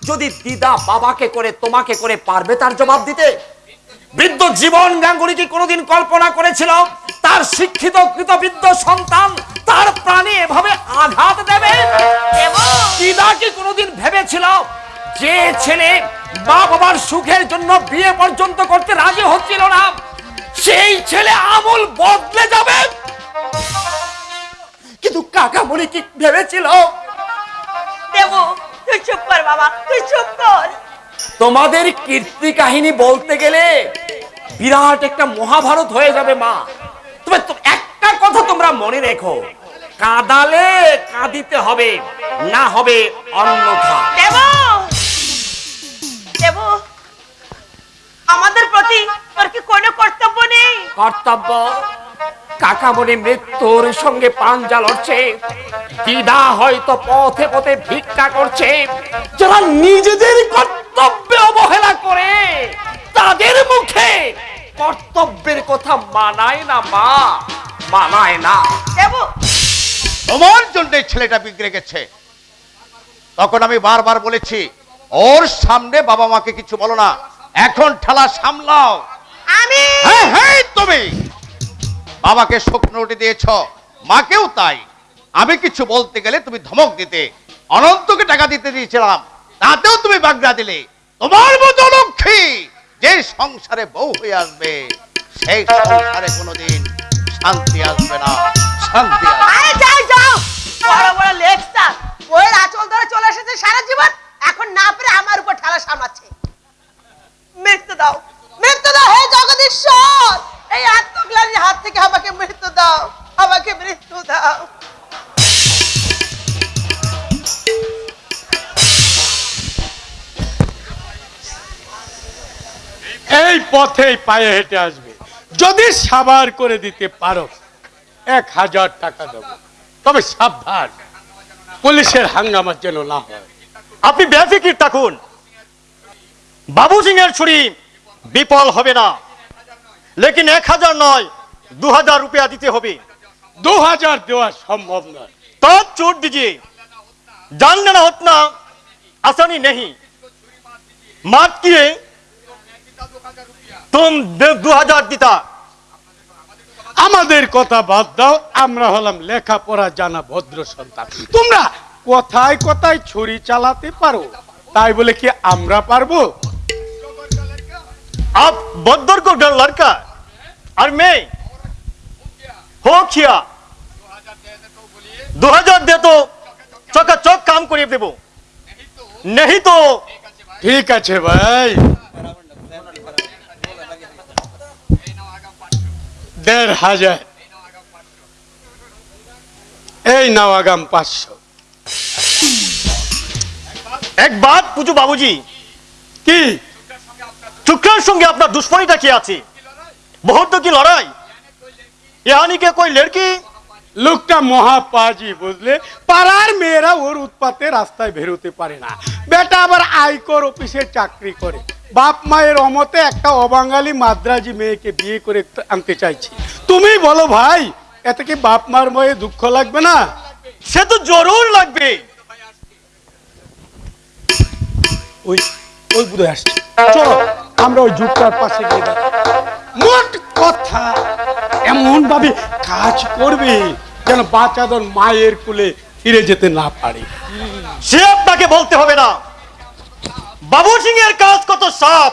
যদি দিদা বাবাকে করে তোমাকে করে পারবে তার জবাব দিতে? বৃদ্ধ জীবন গাঙ্গুলি কি কোনোদিন কল্পনা করেছিল তার শিক্ষিত কৃতবৃদ্ধ সন্তান তার প্রাণে এভাবে আঘাত দেবে? দিদা কি কোনোদিন ভেবেছিল যে ছেলে মা বাবার সুখের জন্য বিয়ে পর্যন্ত করতে রাজি হচ্ছিল না? সেই ছেলে আমল বদলে যাবে? কিন্তু কাকামণি কি ভেবেছিল? তোমাদের কীর্তি কাহিনী বলতে গেলে বিরাট একটা মহাভারত হয়ে যাবে মা। তবে তো- একটা কথা তোমরা মনে রেখো কাঁদালে কাঁদিতে হবে না হবে অন্যথা দেবু! দেবু! আমাদের প্রতি তোর কি কোনো কর্তব্য নেই? কর্তব্য? কাকামণি মৃত্যুর সঙ্গে পাঞ্জা লড়ছে। দিদা হয়তো পথে পথে ভিক্ষা করছে। যারা নিজেদের কর্তব্যে অবহেলা করে তাদের মুখে কর্তব্যের কথা মানায় না মা মানায় না। দেবু! তোমার জন্য ছেলেটা বিগড়ে গেছে। তখন আমি বারবার বলেছি ওর সামনে বাবা মাকে কিছু বলো না এখন ঠেলা সামলাও। আমি! হ্যাঁ হ্যাঁ তুমি! বাবাকে শুকনো রুটি দিয়েছ মাকেও তাই। আমি কিছু বলতে গেলে তুমি ধমক দিতে অনন্তকে টাকা দিতে দিয়েছিলাম তাতেও তুমি বাগড়া দিলে। তোমার মতো লক্ষ্মী যে সংসারে বউ হয়ে আসবে সেই সংসারে কোনোদিন শান্তি আসবে না শান্তি আসবে যাও। বড় বড় লেকচার ওই আচল ধরে চলে এসেছে সারা জীবন। এখন না পেরে আমার উপর ঠেলা সামলাচ্ছে। মৃত্যু দাও। মৃত্যু দাও হে জগদীশ্বর। এই আত্মগ্লানির হাত থেকে আমাকে মৃত্যু দাও। আমাকে মৃত্যু দাও। এই পথেই পায়ে হেঁটে আসবে। যদি সাবার করে দিতে পারো, এক হাজার টাকা দেবো। তবে সাবধান পুলিশের হাঙ্গামার যেন না হয় আপনি বেফিকির থাকুন বাবু সিং এর ছুরি বিফল হবে না লেকিন এক হাজার নয় দু হাজার রুপিয়া দিতে হবে দু হাজার দেওয়া সম্ভব নয় तब छोड़ दीजिए जान लेना उतना आसानी नहीं मात किए तुम दो हजार दीता আমাদের কথা বাদ দাও আমরা হলাম লেখাপড়া জানা ভদ্র সন্তান তোমরা কথায় কথায় ছুরি চালাতে পারো তাই বলে কি আমরা পারবো आप बदर को डर लड़का और मैं हो किया दो हजार दे तो चौका चौक काम करिए देबो नहीं तो ঠিক আছে ভাই দেড় হাজার। এই নাও আগাম পাঁচশো। এক বাত পুজো বাবুজি। কি? শুক্রের সঙ্গে আপনার দুশ্মনীটা কি আছে? বহুত কি লড়াই? ইয়ানি কে? কই লড়কি লোকটা মহাপাজি বুঝলে পাড়ার মেয়েরা ওর উৎপাতে রাস্তায় বেরোতে পারে না। বেটা আবার আয়কর অফিসে চাকরি করে। বাপ মায়ের অমতে একটা অবাঙালি মাদ্রাজি মেয়েকে বিয়ে করে আনতে চাইছি। তুমি বলো ভাই, এতে কি বাপ মার ময়ে দুঃখ লাগবে না? সে তো জরুর লাগবে। মায়ের কোলে ফিরে যেতে না পারে। সে আপনাকে বলতে হবে না। বাবু সিং এর কাজ কত সাপ?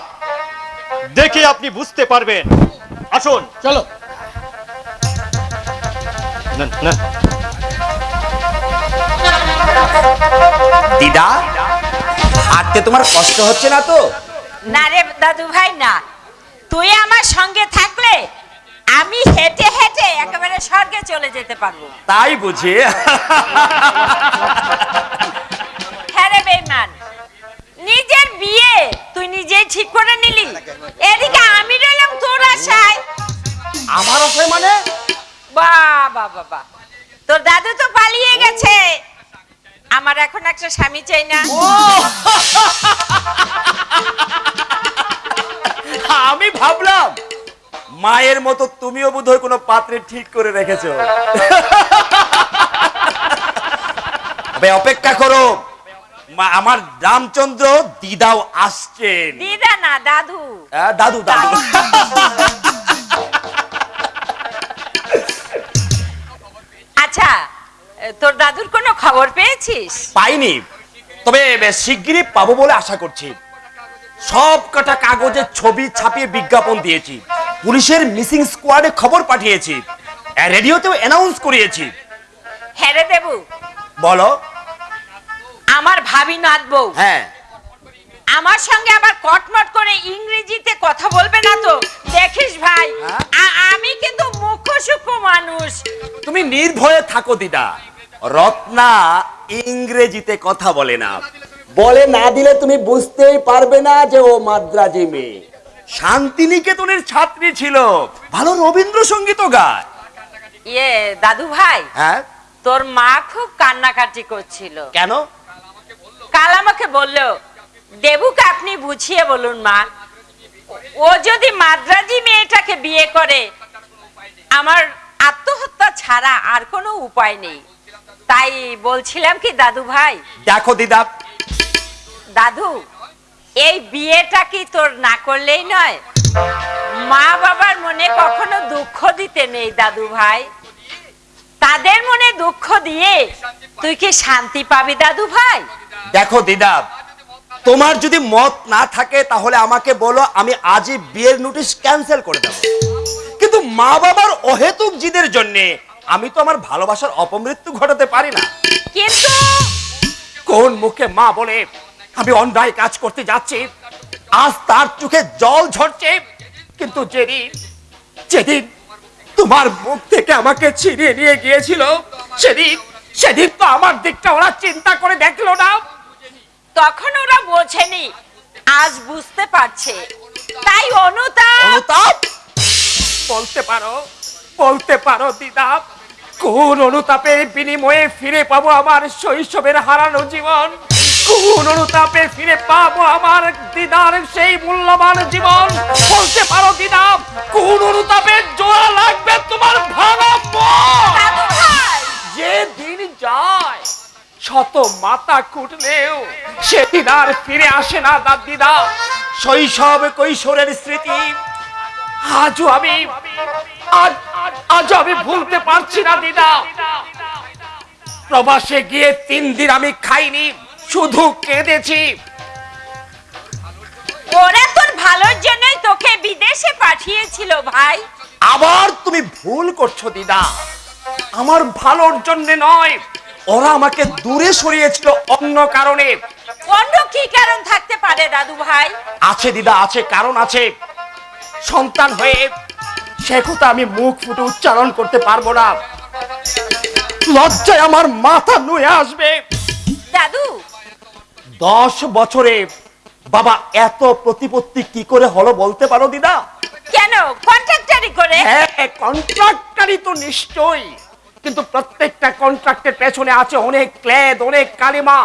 দেখে আপনি বুঝতে পারবেন। আসুন। চলো। দিদা হাঁটতে তোমার কষ্ট হচ্ছে না তো? না রে দাদু ভাই না। তুই আমার সঙ্গে থাকলে আমি হেঁটে হেঁটে একেবারে স্বর্গে চলে যেতে পারব। তাই বুঝি? হ্যাঁ রে বেইমান। নিজের বিয়ে তুই নিজেই ঠিক করে নিলি। এদিকে আমি রইলাম তোর আশায়। আমার আশায় মানে? বাবা বাবা তোর দাদু তো পালিয়ে গেছে। আমার এখন একটা স্বামী চাই না। আমি ভাবলাম মায়ের মতো তুমিও বোধহয় কোনো পাত্রে ঠিক করে রেখেছো। তবে অপেক্ষা করো। আমার রামচন্দ্র দিদাও আসছেন। দিদা না দাদু। দাদু দাদু। আচ্ছা তোর দাদুর কোনো খবর পেয়েছিস? পাইনি। তবে শিগগিরই পাবো বলে আশা করছি। সব কটা কাগজে ছবি ছাপিয়ে বিজ্ঞাপন দিয়েছি। পুলিশের মিসিং স্কোয়াডে খবর পাঠিয়েছি। রেডিওতেও অ্যানাউন্স করিয়েছি। হ্যাঁ রে দেবু। বলো। আমার ভাবি নাথবউ হ্যাঁ। আমার সঙ্গে আবার কটমট করে ইংরেজিতে কথা বলবে না তো? দেখিস ভাই আমি কিন্তু সূক্ষ্ম মানুষ। তুমি নির্ভয়ে থাকো দিদা। রত্না ইংরেজিতে কথা বলে না। বলে না দিলে তুমি বুঝতেই পারবে না যে ও মাদ্রাজি মেয়ে। শান্তিনিকেতনের ছাত্রী ছিল। ভালো রবীন্দ্রসঙ্গীতও গায়। ইয়ে দাদু ভাই হ্যাঁ? তোর মা খুব কান্নাকাটি করছিল। কেন? কাল আমাকে বলল দেবুকে আপনি বুঝিয়ে বলুন মা ও যদি মাদ্রাজি মেয়েটাকে বিয়ে করে আমার আত্মহত্যা ছাড়া আর কোনো উপায় নেই। তাই বলছিলাম কি দাদু ভাই দেখো দিদা দাদু এই বিয়েটা কি তোর না করলেই নয়? মা বাবার মনে কখনো দুঃখ দিতে নেই দাদু ভাই। তাদের মনে দুঃখ দিয়ে তুই কি শান্তি পাবি দাদু ভাই? দেখো দিদা তোমার যদি মত না থাকে তাহলে আমাকে বলো আমি আজই বিয়ের নোটিশ ক্যান্সেল করে দেবো। কিন্তু মা বাবার অহেতুক জিদের জন্য আমি তো আমার ভালোবাসার অপমৃত্যু ঘটাতে পারি না। কিন্তু কোন মুখে মা বলে আমি অন্যায় কাজ করতে যাচ্ছি আজ তার চোখে জল ঝরছে কিন্তু যেদিন যেদিন তোমার মুখ থেকে আমাকে ছিনিয়ে নিয়ে গিয়েছিল সেদিন সেদিন তো আমার দিকটা ওরা চিন্তা করে দেখল না। তখন ওরা বোঝেনি। আজ বুঝতে পারছে। তাই অনুতাপ! অনুতাপ! বলতে পারো বলতে পারো দিদা কোন অনুতাপের বিনিময়ে ফিরে পাবো আমার শৈশবের হারানো জীবন? কোন অনুতাপে ফিরে পাবো আমার দিদার সেই মূল্যবান জীবন? বলতে পারো দিদা কোন অনুতাপের জোড়া লাগবে তোমার ভালো মন? যে দিন যায় শত মাথা কুটলেও সেদিন আর ফিরে আসে না দাদিদা শৈশব কৈশোরের স্মৃতি আজও আমি আজ আজ আমি ভুলতে পারছি না দিদা। প্রবাসে গিয়ে তিন দিন আমি খাইনি শুধু কেঁদেছি। ওরা তোর ভালোর জন্যই তোকে বিদেশে পাঠিয়েছিল ভাই। আবার তুমি ভুল করছ দিদা। আমার ভালোর জন্য নয় ওরা আমাকে দূরে সরিয়েছিল অন্য কারণে। অন্য কি কারণ থাকতে পারে দাদু ভাই? আছে দিদা আছে কারণ আছে। সন্তান হয়ে সে কথা আমি মুখ ফুটে উচ্চারণ করতে পারব না। লজ্জায় আমার মাথা নুয়ে আসবে। দাদু? দশ বছরে বাবা এত প্রতিপত্তি কি করে হলো বলতে পারো দিদা? কেন? কন্ট্রাক্টারি করে? হ্যাঁ কন্ট্রাক্টারই তো নিশ্চয়ই। কিন্তু প্রত্যেকটা কন্ট্রাক্টের পেছনে আছে অনেক ক্লেদ অনেক কালিমা।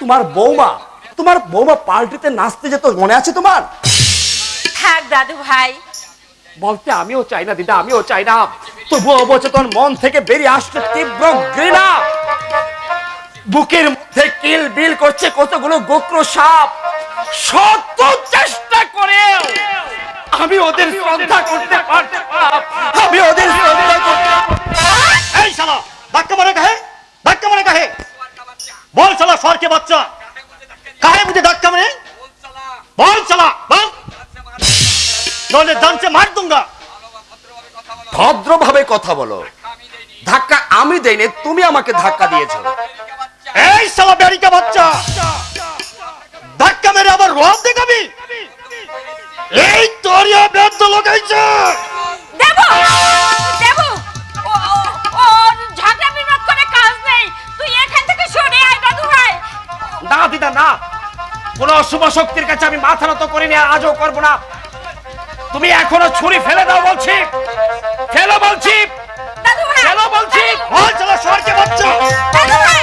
তোমার বৌমা তোমার বৌমা পার্টিতে নাচতে যেত মনে আছে তোমার? থাক দাদু ভাই। বলতে আমিও চাই না দিদা আমিও চাই না। তবু অবচেতন মন থেকে বেরিয়ে আসছে তীব্র ঘৃণা। বুকের মধ্যে কিল বিল করছে কতগুলো গোক্র সাপ। শত চেষ্টা করে আমি ওদের শ্রদ্ধা করতে পারতাম আমি ওদের শ্রদ্ধা করতে এই শালা ধাক্কা মারে কাহে? ধাক্কা মারে কাহে? বল শালা সরকে বাচ্চা? কাহে মুঝে ধাক্কা মারে? বল শালা বল। নলে দাঁতে মার দুঙ্গা। ভদ্রভাবে কথা বলো। ধাক্কা আমি দেইনি তুমি আমাকে ধাক্কা দিয়েছ। এই শালা বেরিকা বাচ্চা। ধাক্কা মেরে আবার রব দেখাবি? এই তোরিয়া বেদ লাগাইছে দেবু দেবু ও ঝগড়া বিনোদ করে কাজ নেই। তুই এখান থেকে সরে আয় দাদু ভাই। না দিদা না। কোন অশুভ শক্তির কাছে আমি মাথা নত করিনি আর আজও করব না। তুমি এখনও ছুরি ফেলে দাও বলছি। ফেলো বলছি। দাদু ভাই ফেলো বলছি। বল শালা সরকে বাচ্চা দাদু ভাই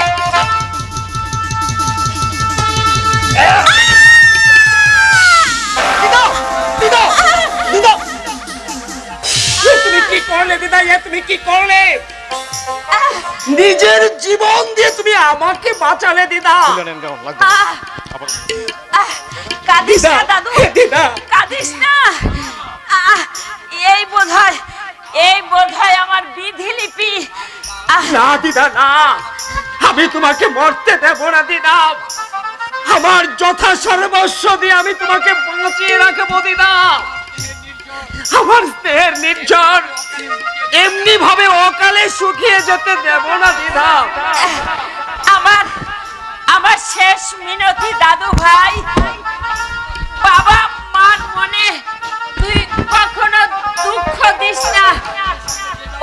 কি করলে দিদা এ তুমি কি করলে নিজের জীবন দিয়ে তুমি আমাকে বাঁচালে দিদা। কাঁদিস না দাদু কাঁদিস না। আহ, এই বোধহয় এই বোধহয় আমার বিধি লিপি না দিদা না। আমি তোমাকে মরতে দেব না দিদা। আমার যথা সর্বস্ব দিয়ে আমি তোমাকে বাঁচিয়ে রাখব, দিদা। আমার স্নেহের নির্ঝর। এমনি ভাবে অকালে শুকিয়ে যেতে দেব না, দিদা। আমার আমার শেষ মিনতি, দাদু ভাই। বাবা, মার মনে তুই কখনো দুঃখ দিস না।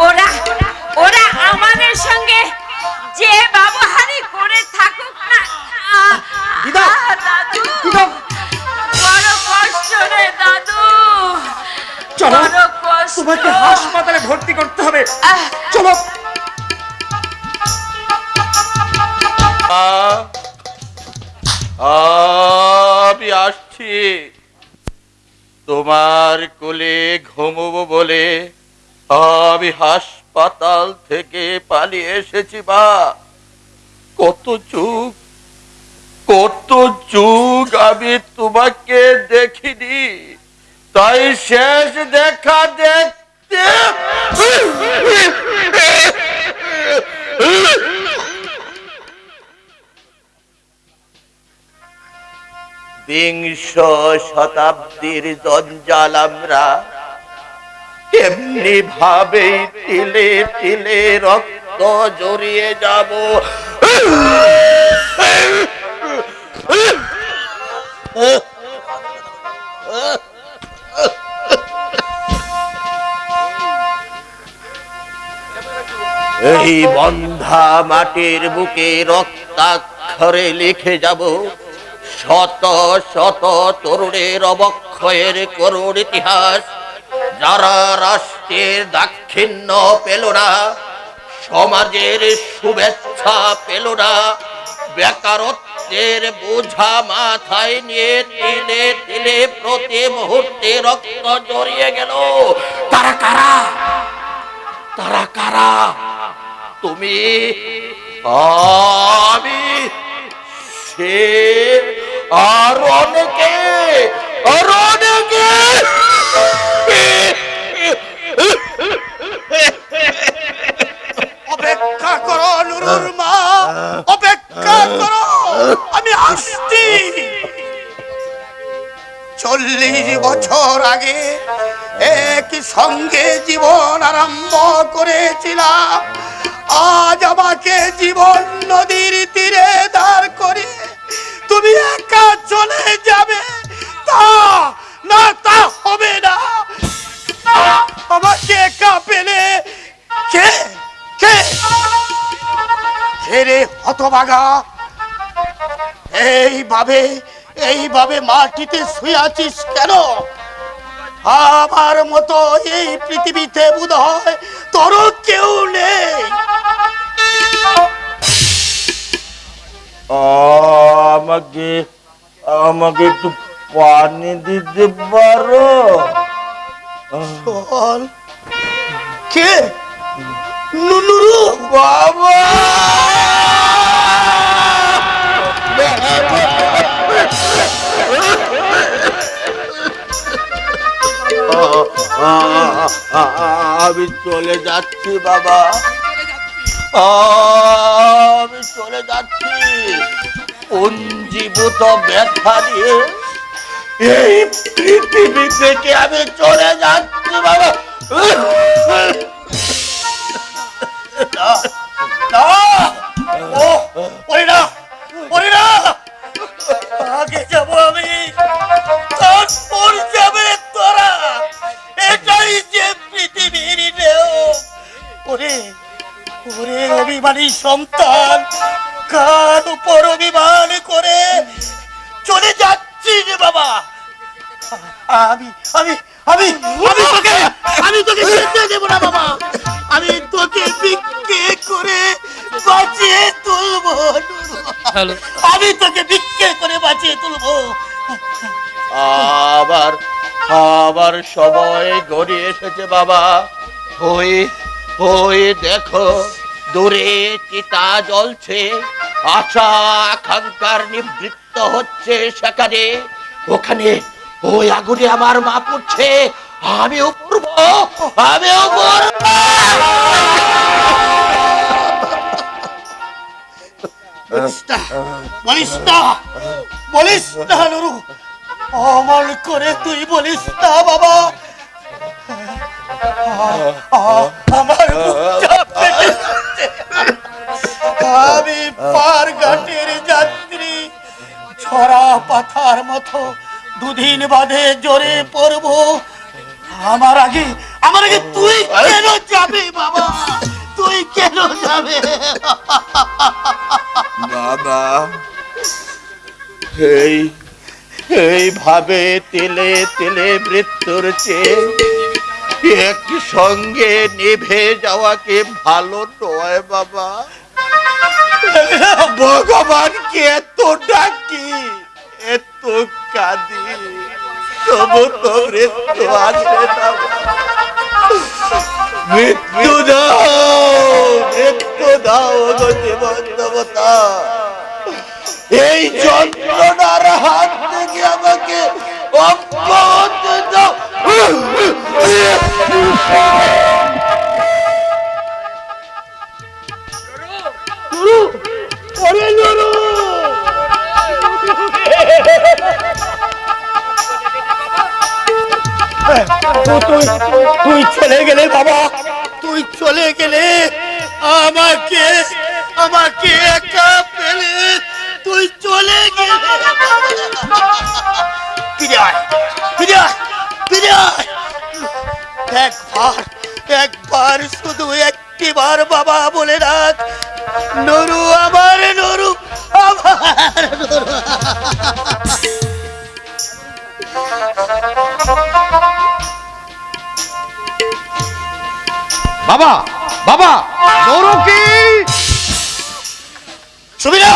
ওরা ওরা আমাদের সঙ্গে যে ব্যবহারই করে থাকুক না চলো তোমাকে হাসপাতালে ভর্তি করতে হবে। চলো। আমি আসছি। তোমার কোলে ঘুমবো বলে আমি হাসপাতাল থেকে পালিয়ে এসেছি বা কত যুগ কত যুগ আমি তোমাকে দেখিনি। তাই শেষ দেখা দেখতে বিংশ শতাব্দীর জঞ্জাল আমরা এমনি ভাবে তিলে তিলে রক্ত জড়িয়ে যাব। এই বন্ধা মাটির বুকে রক্তাক্ষরে লিখে যাব। শত শত তরুণের অবক্ষয়ের করুণ ইতিহাস, যারা রাষ্ট্রের দাক্ষিণ্য পেল না, সমাজের শুভেচ্ছা পেল না বেকারত্বের বোঝা মাথায় নিয়ে তিলে তিলে প্রতি মুহূর্তে রক্ত জড়িয়ে গেল। তারা কারা? তারা কারা? তুমি, আমি, সে, আর অনেকে আর অনেকে। অপেক্ষা করো, নুরুর মা, অপেক্ষা আমি আসছি। চল্লিশ বছর আগে এক সঙ্গে জীবন আরম্ভ করেছিলাম। আজ আমাকে জীবন নদীর তীরে দাঁড় করে তুমি একা চলে যাবে। তা না তা হবে না। আমাকে একা পেলে কে? কে? হতভাগা। এইভাবে এইভাবে মাটিতে শুয়ে আছিস কেন? আমার মতো এই পৃথিবীতে বোধ হয় তোর কেউ নেই। আমাকে আমাকে একটু পানি দিতে পারো? কে? নুনুরু বাবা! আমি চলে যাচ্ছি বাবা। আমি চলে যাচ্ছি। পঞ্জীভূত ব্যথা নিয়ে এই পৃথিবী থেকে আমি চলে যাচ্ছি বাবা? না, না, ও, ওরে না, আগে যাব আমি। তারপর যাবে তোরা। এটাই যে ওরে ওরে অভিমানী সন্তান, কার উপর অভিমান করে চলে যাচ্ছি রে বাবা। আমি আমি আমি আমি তোকে আমি তোকে যেতে দেব না বাবা। আমি তোকে ভিক্ষে করে বাঁচিয়ে তুলবো। আমি তোকে ভিক্ষে করে বাঁচিয়ে তুলবো। আবার আবার সময় গড়িয়ে এসেছে বাবা। ওই ওই দেখো দূরে চিতা জ্বলছে আশা আকাঙ্ক্ষার নিবৃত্ত হচ্ছে সেখানে। ওখানে ওই আগুনে আমার মা পড়ছে। আমি উপরব আমি উপরব বলিস না বলিস না নুরু, অমল করে তুই বলিস না বাবা। আমার বুকটা ফেটে যাচ্ছে। আমি পার ঘাটের যাত্রী, ছড়া পাথার মতো দুদিন বাদে জোরে পড়ব। আমার আগে আমার আগে তুই কেন যাবে বাবা? তুই কেন যাবে? বাবা এই এইভাবে তেলে তেলে মৃত্যুর চেয়ে একই সঙ্গে নিভে যাওয়াকে ভালো নয় বাবা? ভগবানকে এত ডাকি এত কাঁদি তবু তো মৃত্যু আসে না মৃত্যু দাও মৃত্যু দাও গো জীবন দেবতা এই যন্ত্রণার হাত থেকে আমাকে অব্যাহত দাও ওরে নুরু তুই তুই চলে গেলে বাবা। তুই চলে গেলে আমাকে আমাকে একা পেলে তুই চলে একবার একবার শুধু একটিবার বাবা বলে রাখ, নরু আমার নরু বাবা বাবা নরকি সুবিরা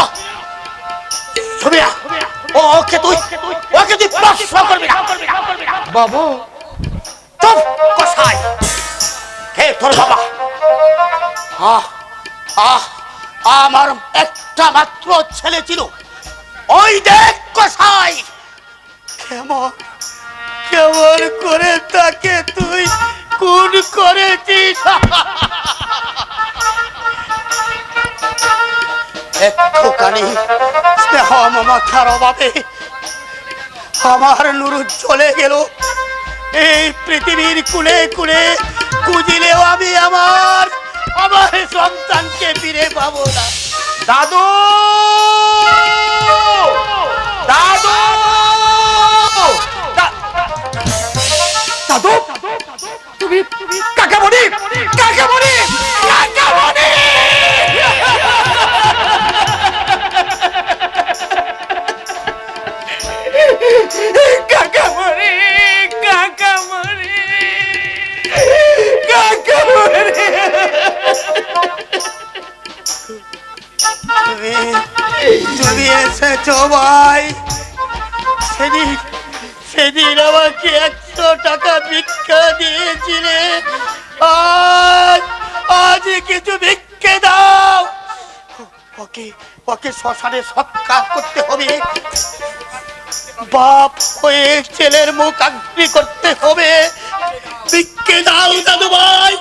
সুবিরা ও ওকে তুই ওকে তুই প্রশ্ন করবি না। বাবা। চুপ কসাই। কে তোর বাবা। আহ আহ আমার একটা মাত্র ছেলে ছিল। ওই দেখ কসাই। কেমন কেমন করে তাকে তুই খুন করেছিস? একটুখানি স্নেহ মমতার অভাবে আমার নুরু চলে গেল। এই পৃথিবীর কুলে কুলে খুঁজিলেও আমি আমার আমার সন্তানকে ফিরে পাবো না। দাদু! দাদু! দাদু! তুমি কাকা কাকামণি কাকা কাকামণি কাকা কাকামণি তুমি এসেছ ভাই। সেদিন সেদিন আমাকে একশো টাকা ভিক্ষা দিয়েছিলে। আজ আজ কিছু ভিক্ষে দাও। ওকে ওকে শ্মশানে সৎকার করতে হবে। বাপ হয়ে ছেলের মুখ আগ্রি করতে হবে। ভিক্ষে দাও দাদু ভাই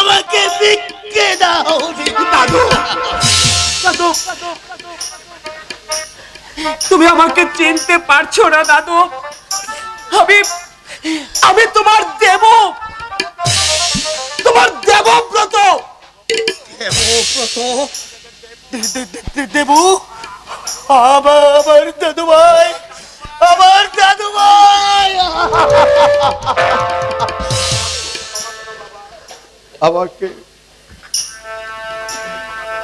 আমাকে ভিক্ষে দাও। দাদু। তুমি আমাকে চিনতে পারছ না, দাদু। আমি আমি তোমার দেব। তোমার দেবব্রত দেবব্রত দেবু। আমার দাদু ভাই, আমার দাদু ভাই। আমাকে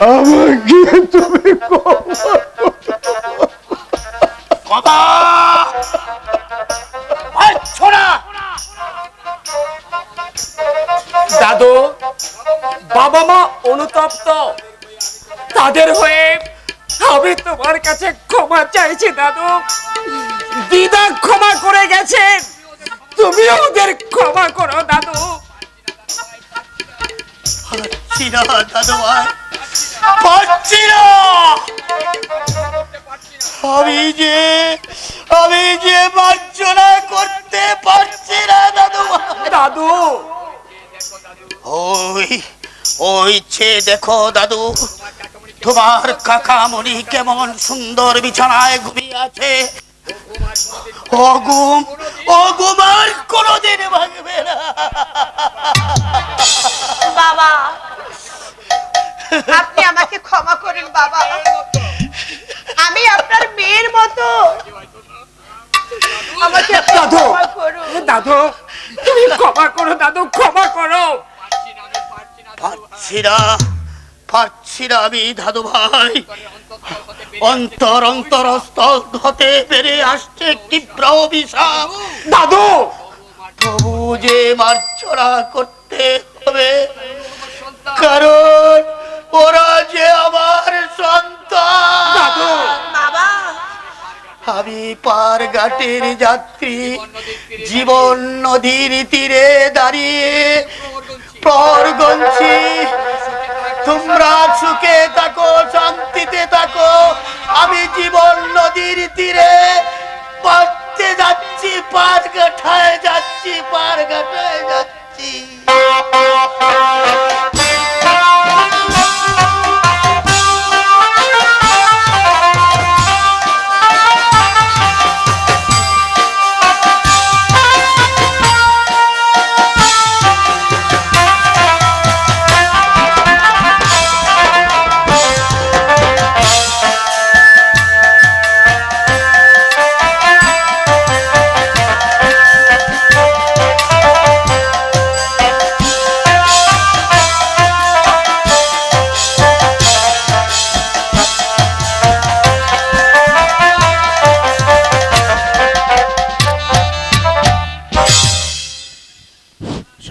আমাকে তুমি দাদু বাবা মা অনুতপ্ত। তাদের হয়ে আমি তোমার কাছে ক্ষমা চাইছি, দাদু। দিদা ক্ষমা করে গেছেন তুমিও ওদের ক্ষমা করো, দাদু। দাদু ভাই পারছি না। আমি যে আমি যে মার্জনা করতে পারছি না দাদু। দাদু। ওই ওই ছে দেখো দাদু তোমার কাকামণি কেমন সুন্দর বিছানায় ঘুমিয়ে আছে। অগুম অগুম আর কোনোদিন ভাঙবে না। করেন বাবা। আমি আপনার মেয়ের মতো। আমাকে দাদু দাদু তুমি ক্ষমা করো দাদু ক্ষমা করো। পারছি না পারছি না আমি দাদু ভাই। অন্তর অন্তর স্থল হতে বেরিয়ে আসছে তীব্র অভিশাপ। দাদু! তবু যে মার্জনা করতে হবে কারণ ওরা যে আমার সন্তান। আমি পার ঘাটের যাত্রী জীবন নদীর তীরে দাঁড়িয়ে প্রহর গঞ্ছি তোমরা সুখে থাকো শান্তিতে থাকো আমি জীবন নদীর তীরে পারতে যাচ্ছি পার ঘাটায় যাচ্ছি পার ঘাটায় যাচ্ছি।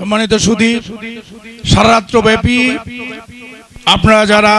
সম্মানিত সুদী সারা রাত্র ব্যাপী আপনারা যারা